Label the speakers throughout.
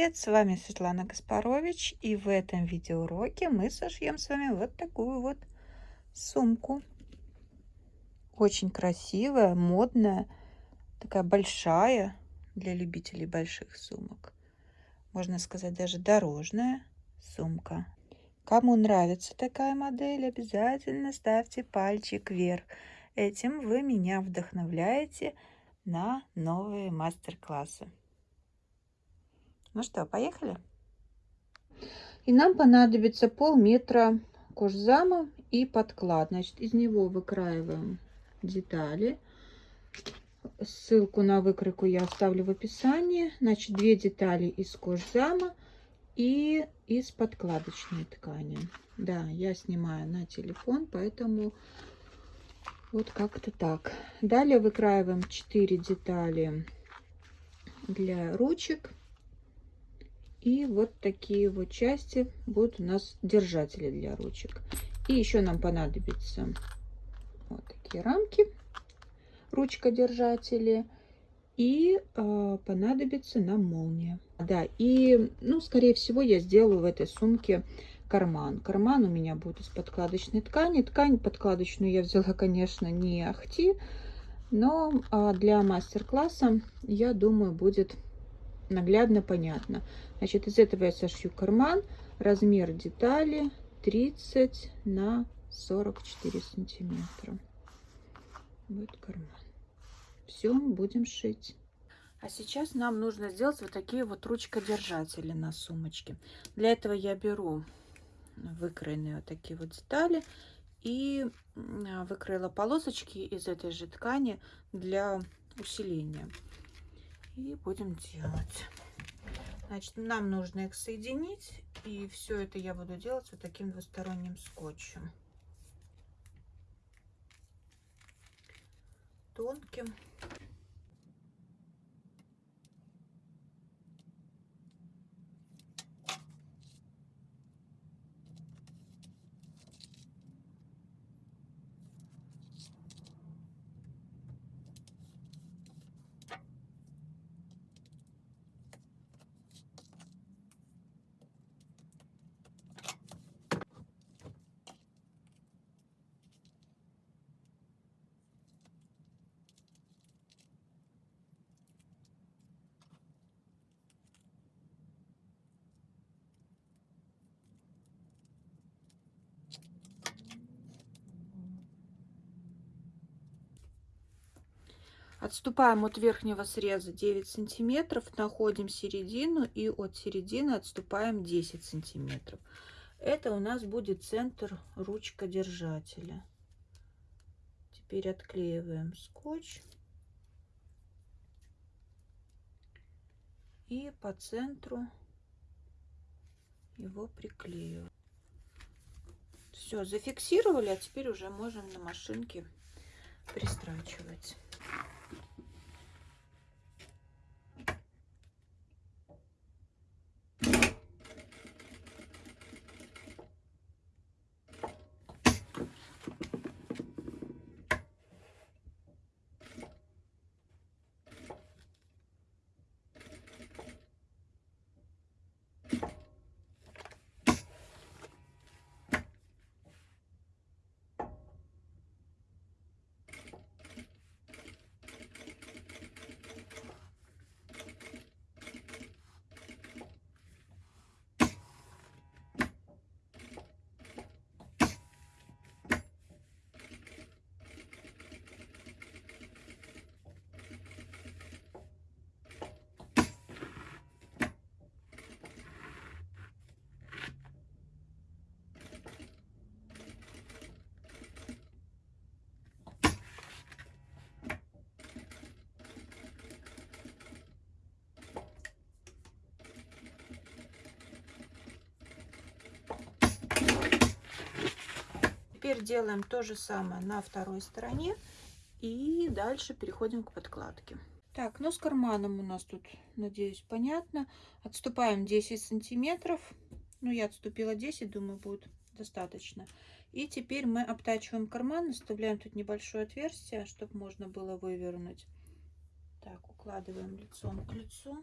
Speaker 1: Привет, с вами Светлана Гаспарович и в этом видеоуроке мы сошьем с вами вот такую вот сумку. Очень красивая, модная, такая большая для любителей больших сумок. Можно сказать, даже дорожная сумка. Кому нравится такая модель, обязательно ставьте пальчик вверх. Этим вы меня вдохновляете на новые мастер-классы. Ну что, поехали? И нам понадобится полметра кожзама и подклад. Значит, из него выкраиваем детали. Ссылку на выкройку я оставлю в описании. Значит, две детали из кожзама и из подкладочной ткани. Да, я снимаю на телефон, поэтому вот как-то так. Далее выкраиваем 4 детали для ручек и вот такие вот части будут у нас держатели для ручек. И еще нам понадобится вот такие рамки, ручка-держатели. И э, понадобится нам молния. Да, и, ну, скорее всего, я сделаю в этой сумке карман. Карман у меня будет из подкладочной ткани. Ткань подкладочную я взяла, конечно, не ахти, но а для мастер-класса, я думаю, будет наглядно понятно. Значит, из этого я сошью карман. Размер детали 30 на 44 сантиметра. Вот карман. Все, будем шить. А сейчас нам нужно сделать вот такие вот ручкодержатели на сумочке. Для этого я беру выкроенные вот такие вот детали и выкроила полосочки из этой же ткани для усиления и будем делать. Значит, нам нужно их соединить, и все это я буду делать вот таким двусторонним скотчем. Тонким. Отступаем от верхнего среза 9 сантиметров, находим середину и от середины отступаем 10 сантиметров. Это у нас будет центр ручка держателя. Теперь отклеиваем скотч. И по центру его приклеиваем. Все, зафиксировали, а теперь уже можем на машинке пристрачивать. Теперь делаем то же самое на второй стороне. И дальше переходим к подкладке. Так, ну с карманом у нас тут, надеюсь, понятно. Отступаем 10 сантиметров. Ну, я отступила 10, думаю, будет достаточно. И теперь мы обтачиваем карман, оставляем тут небольшое отверстие, чтобы можно было вывернуть. Так, укладываем лицом к лицу.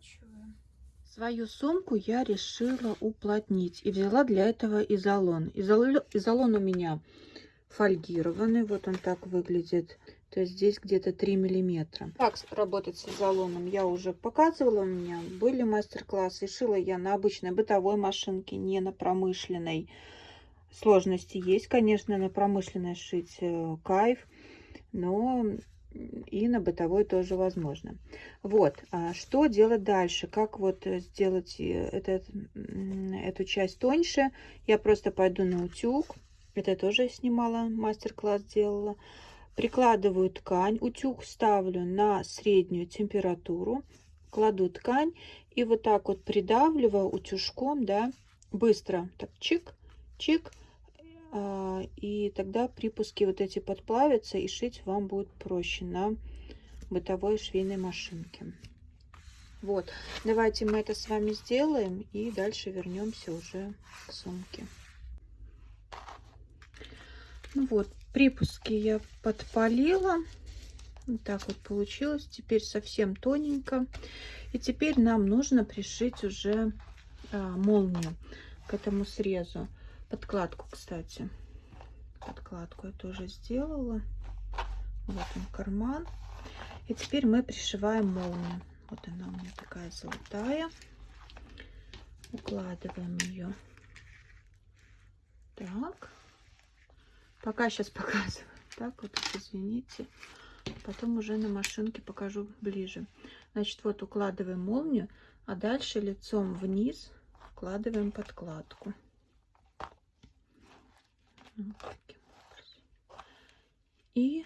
Speaker 1: Поворачиваю. Свою сумку я решила уплотнить и взяла для этого изолон. Изол... Изолон у меня фольгированный, вот он так выглядит. То есть здесь где-то 3 миллиметра. Как работать с изолоном я уже показывала. У меня были мастер-классы. Шила я на обычной бытовой машинке, не на промышленной. Сложности есть, конечно, на промышленной шить э, кайф. Но и на бытовой тоже возможно. Вот, а что делать дальше? Как вот сделать э, этот, эту часть тоньше? Я просто пойду на утюг. Это тоже снимала, мастер-класс делала. Прикладываю ткань, утюг ставлю на среднюю температуру, кладу ткань и вот так вот придавливаю утюжком, да, быстро, так чик, чик, и тогда припуски вот эти подплавятся и шить вам будет проще на бытовой швейной машинке. Вот, давайте мы это с вами сделаем и дальше вернемся уже к сумке. Ну вот, припуски я подпалила. Вот так вот получилось. Теперь совсем тоненько. И теперь нам нужно пришить уже а, молнию к этому срезу. Подкладку, кстати. Подкладку я тоже сделала. Вот он карман. И теперь мы пришиваем молнию. Вот она у меня такая золотая. Укладываем ее. Так. Пока сейчас показываю. Так вот, извините. Потом уже на машинке покажу ближе. Значит, вот укладываем молнию, а дальше лицом вниз вкладываем подкладку. И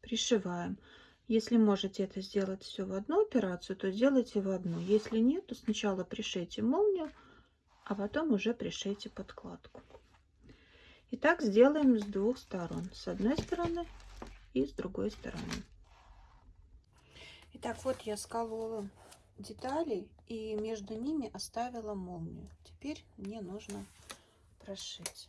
Speaker 1: пришиваем. Если можете это сделать все в одну операцию, то сделайте в одну. Если нет, то сначала пришейте молнию, а потом уже пришейте подкладку. И так сделаем с двух сторон. С одной стороны и с другой стороны. Итак, вот я сколола детали и между ними оставила молнию. Теперь мне нужно прошить.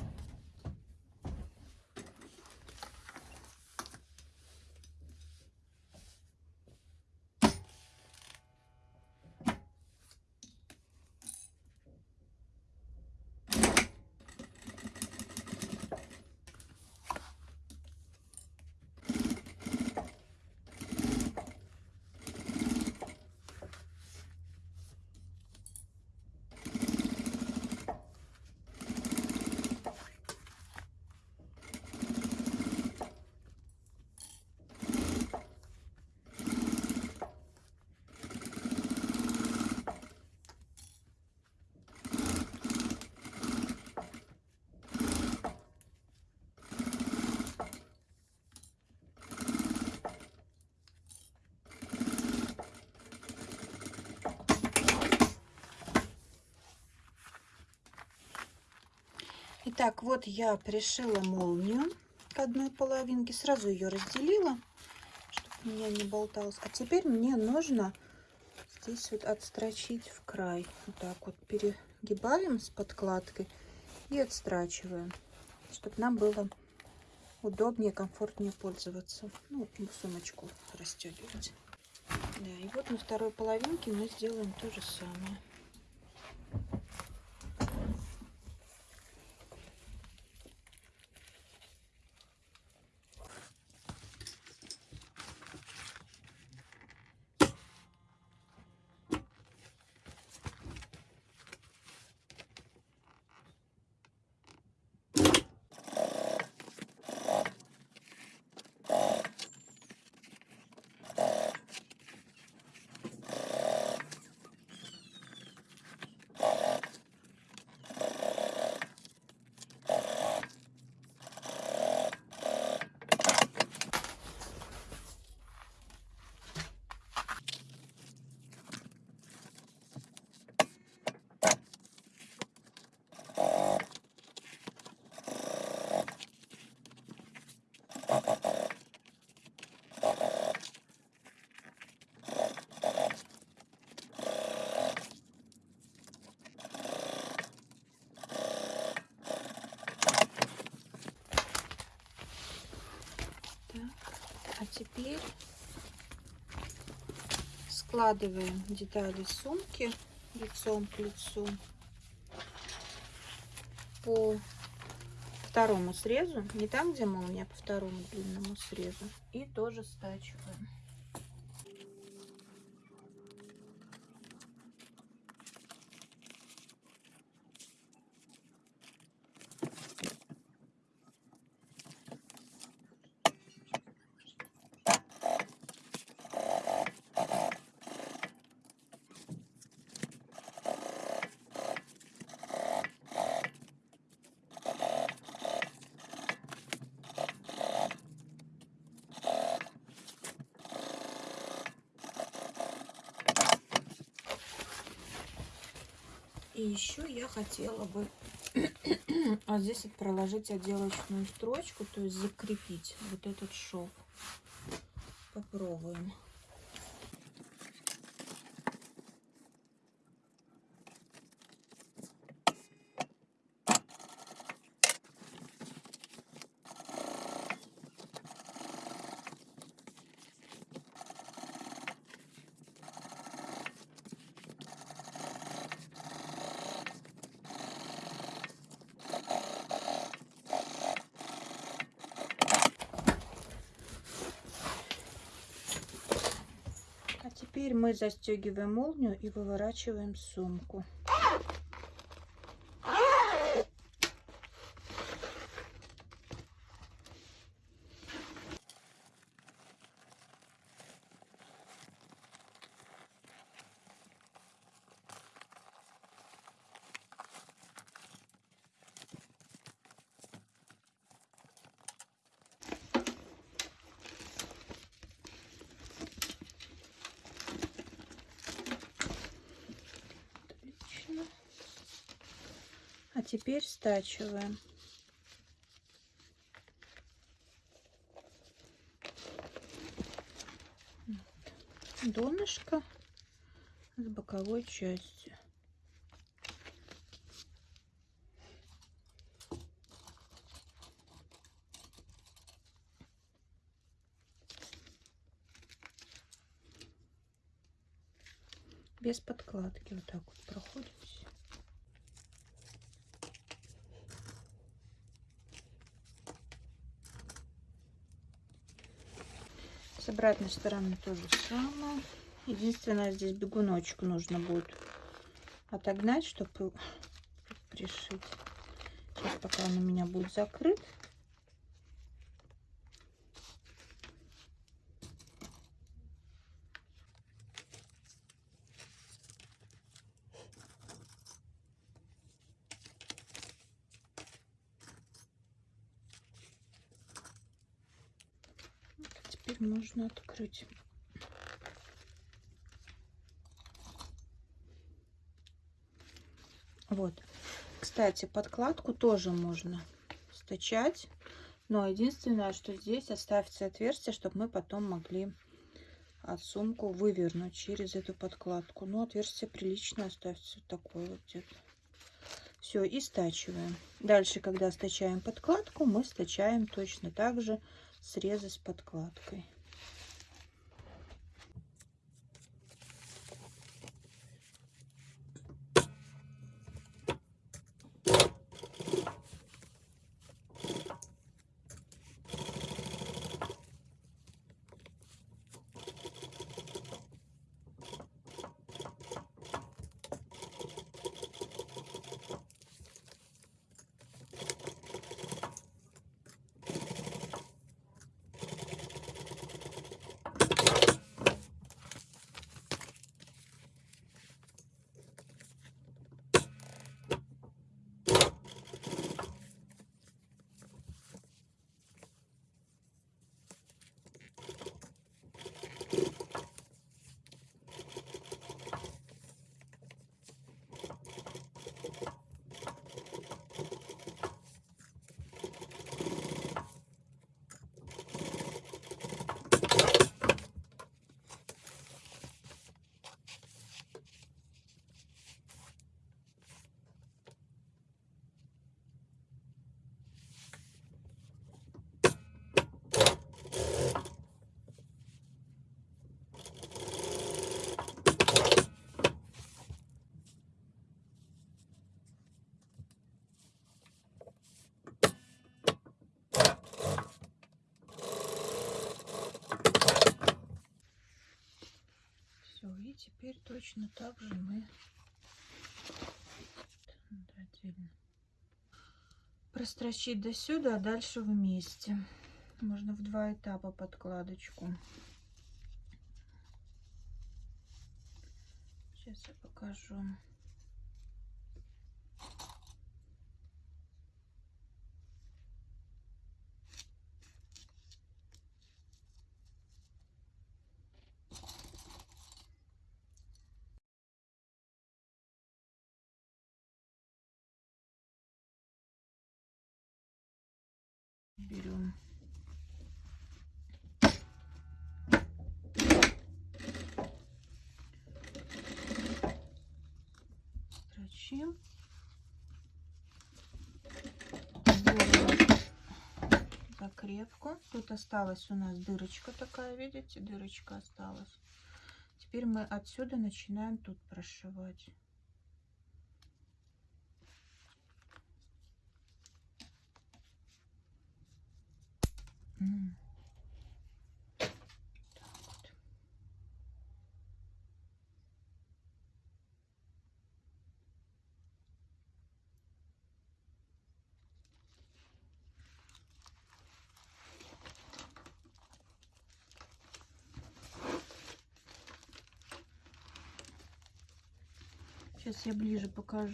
Speaker 1: Итак, вот я пришила молнию к одной половинке. Сразу ее разделила, чтобы у меня не болталось. А теперь мне нужно здесь вот отстрочить в край. Вот так вот перегибаем с подкладкой и отстрачиваем, чтобы нам было удобнее, комфортнее пользоваться. Ну, сумочку расстегивать. Да, и вот на второй половинке мы сделаем то же самое. Теперь складываем детали сумки лицом к лицу по второму срезу, не там, где молния, по второму длинному срезу. И тоже стачиваем. И еще я хотела бы а здесь вот проложить отделочную строчку, то есть закрепить вот этот шов. Попробуем. Теперь мы застегиваем молнию и выворачиваем сумку. А теперь стачиваем. Донышко с боковой частью. без подкладки вот так вот проходим Обратной стороны то же самое. Единственное, здесь бегуночек нужно будет отогнать, чтобы пришить. Сейчас пока он у меня будет закрыт. теперь можно открыть. Вот. Кстати, подкладку тоже можно стачать. Но единственное, что здесь оставьте отверстие, чтобы мы потом могли от сумку вывернуть через эту подкладку. Но отверстие прилично оставьте вот такое вот где-то. Все, и стачиваем. Дальше, когда стачаем подкладку, мы стачаем точно так же срезы с подкладкой. Теперь точно так же мы прострочить до сюда, а дальше вместе. Можно в два этапа подкладочку. Сейчас я покажу. Тут осталась у нас дырочка такая видите дырочка осталась. Теперь мы отсюда начинаем тут прошивать Сейчас я ближе покажу.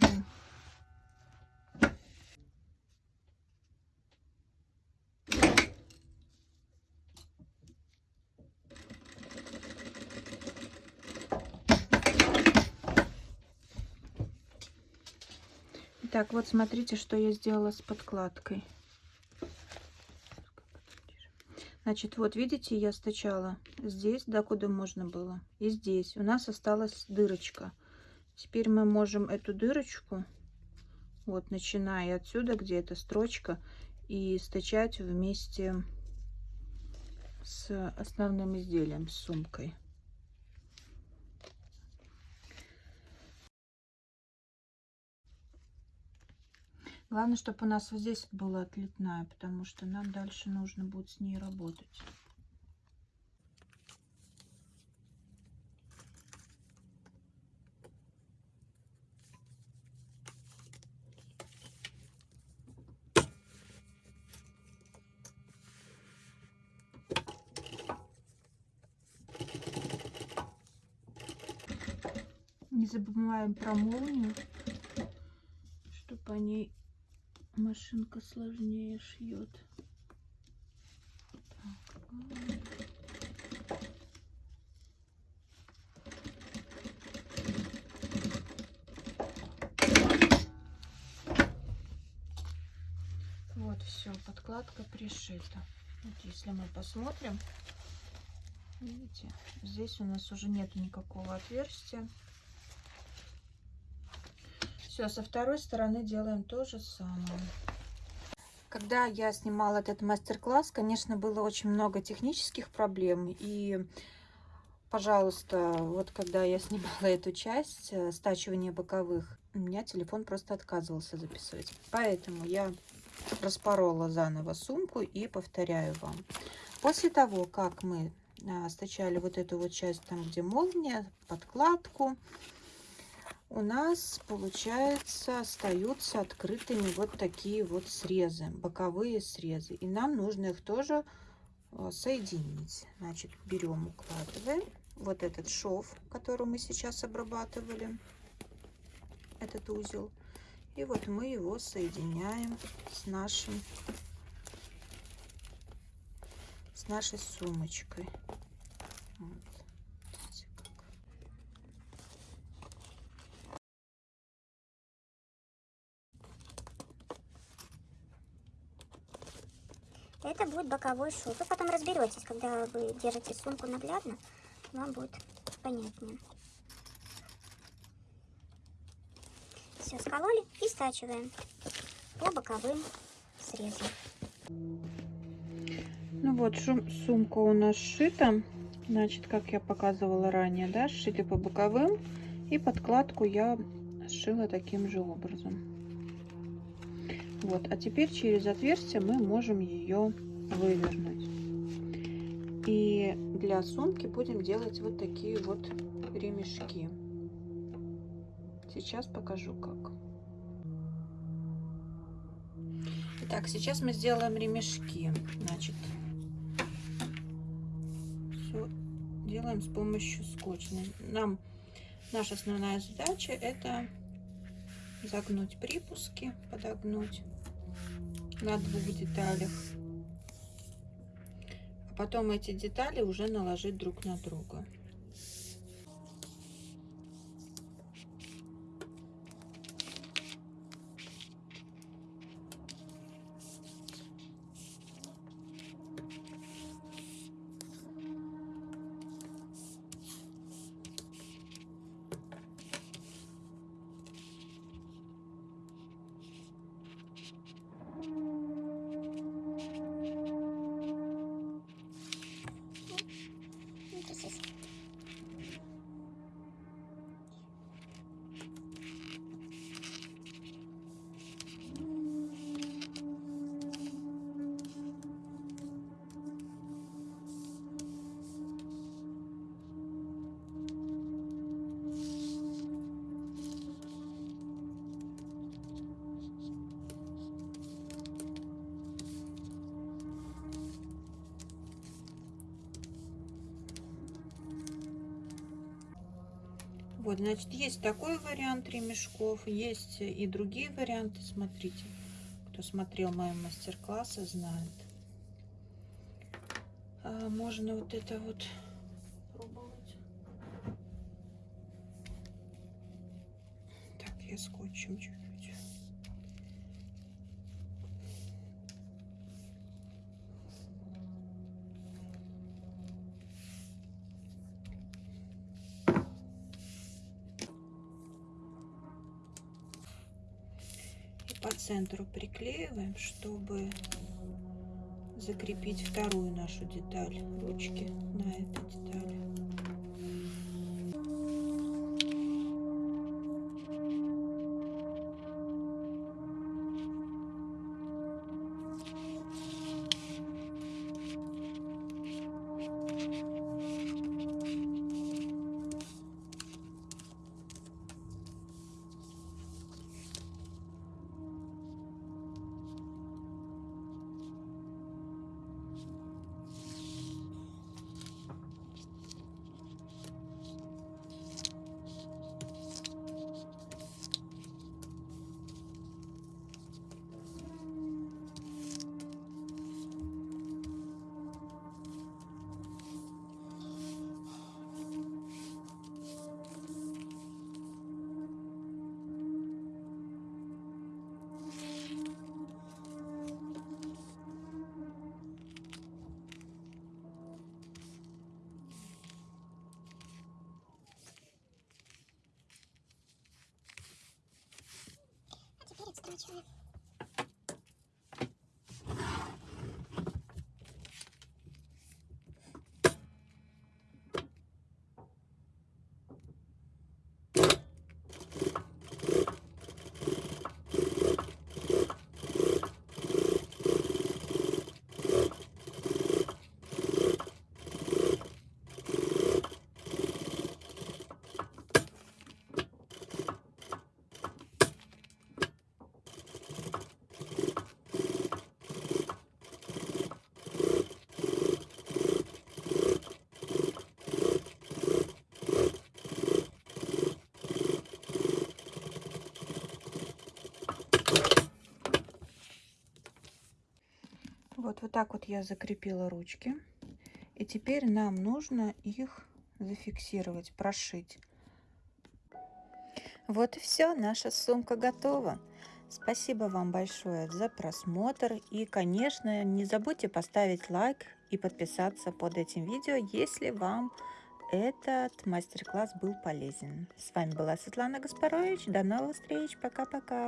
Speaker 1: Так, вот смотрите, что я сделала с подкладкой. Значит, вот видите, я стачала здесь, да, куда можно было, и здесь. У нас осталась дырочка. Теперь мы можем эту дырочку, вот начиная отсюда, где эта строчка, и стачать вместе с основным изделием, с сумкой. Главное, чтобы у нас вот здесь была отлетная, потому что нам дальше нужно будет с ней работать. Не забываем про молнию, чтобы по ней машинка сложнее шьет. Вот все, подкладка пришита. Вот если мы посмотрим, видите, здесь у нас уже нету никакого отверстия. Все, со второй стороны делаем то же самое. Когда я снимала этот мастер-класс, конечно, было очень много технических проблем. И, пожалуйста, вот когда я снимала эту часть, э, стачивания боковых, у меня телефон просто отказывался записывать. Поэтому я распорола заново сумку и повторяю вам. После того, как мы а, стачали вот эту вот часть, там где молния, подкладку, у нас, получается, остаются открытыми вот такие вот срезы, боковые срезы. И нам нужно их тоже э, соединить. Значит, берем, укладываем вот этот шов, который мы сейчас обрабатывали, этот узел. И вот мы его соединяем с нашим, с нашей сумочкой. Вот.
Speaker 2: Это будет боковой шов. Вы потом разберетесь, когда вы держите сумку наглядно, вам будет понятнее. Все, скололи и стачиваем по боковым срезам.
Speaker 1: Ну вот, шум, сумка у нас сшита. Значит, как я показывала ранее, да, сшили по боковым. И подкладку я сшила таким же образом. Вот, а теперь через отверстие мы можем ее вывернуть. И для сумки будем делать вот такие вот ремешки. Сейчас покажу как. Итак, сейчас мы сделаем ремешки. Значит, все делаем с помощью скотча. Нам наша основная задача это загнуть припуски, подогнуть на двух деталях. Потом эти детали уже наложить друг на друга. Вот, значит, есть такой вариант ремешков, есть и другие варианты. Смотрите, кто смотрел мои мастер-классы, знает. А, можно вот это вот пробовать. Так, я скотчем чуть-чуть. по центру приклеиваем, чтобы закрепить вторую нашу деталь ручки на этой детали.
Speaker 2: Отстрачиваем. Вот, вот так вот я закрепила ручки. И теперь нам нужно их зафиксировать, прошить. Вот и все, наша сумка готова. Спасибо вам большое за просмотр. И, конечно, не забудьте поставить лайк и подписаться под этим видео, если вам этот мастер-класс был полезен. С вами была Светлана Гаспарович. До новых встреч. Пока-пока.